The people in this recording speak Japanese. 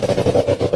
ハハハハ!